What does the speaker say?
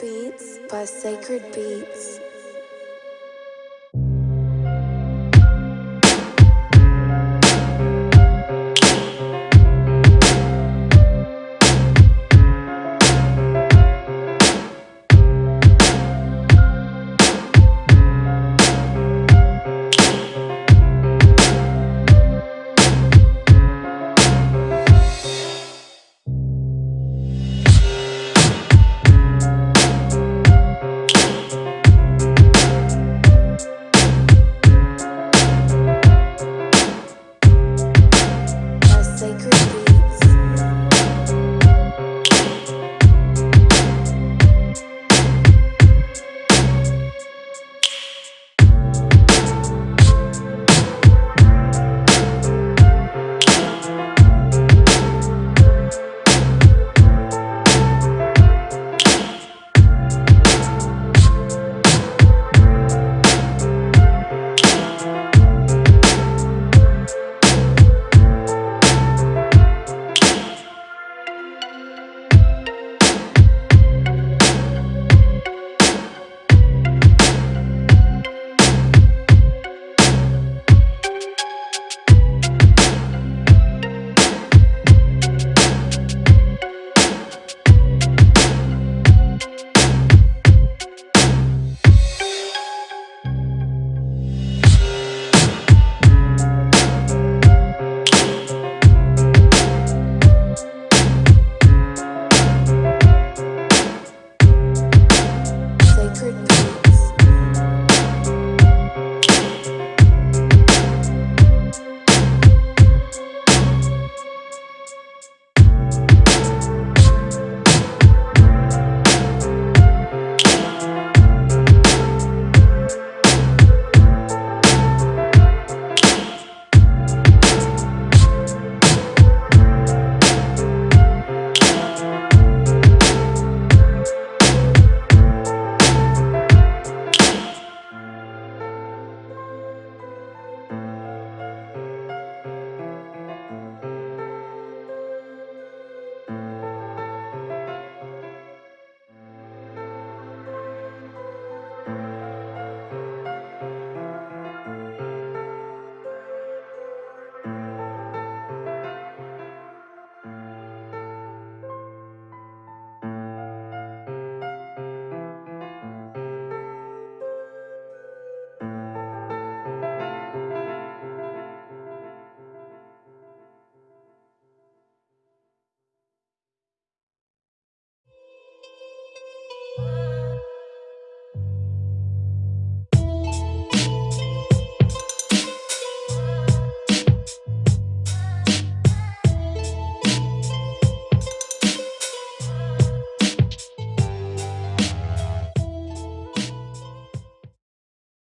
beats by Sacred Beats.